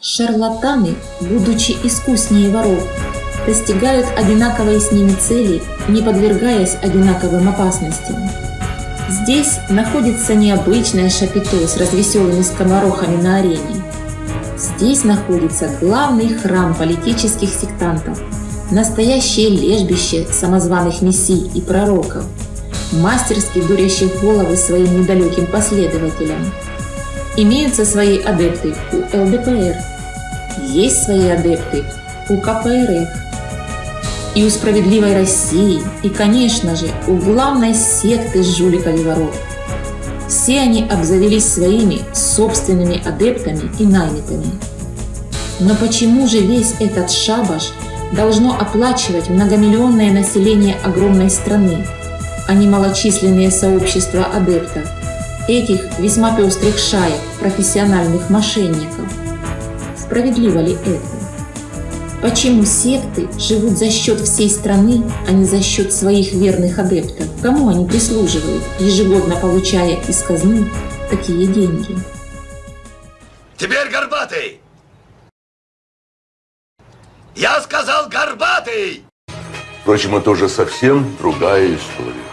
Шарлатаны, будучи искуснее воров, достигают одинаковой с ними цели, не подвергаясь одинаковым опасностям. Здесь находится необычное шапито с развеселыми скоморохами на арене. Здесь находится главный храм политических сектантов, настоящее лежбище самозваных мессий и пророков, мастерски дурящих головы своим недалеким последователям. Имеются свои адепты у ЛДПР, есть свои адепты у КПРФ, и у справедливой России, и, конечно же, у главной секты жуликов и воров. Все они обзавелись своими собственными адептами и наймитами. Но почему же весь этот шабаш должно оплачивать многомиллионное население огромной страны, а не малочисленные сообщества адептов, этих весьма пестрых шаек профессиональных мошенников? Справедливо ли это? Почему секты живут за счет всей страны, а не за счет своих верных адептов? Кому они прислуживают, ежегодно получая из казны такие деньги? Теперь горбатый! Я сказал горбатый! Впрочем, это уже совсем другая история.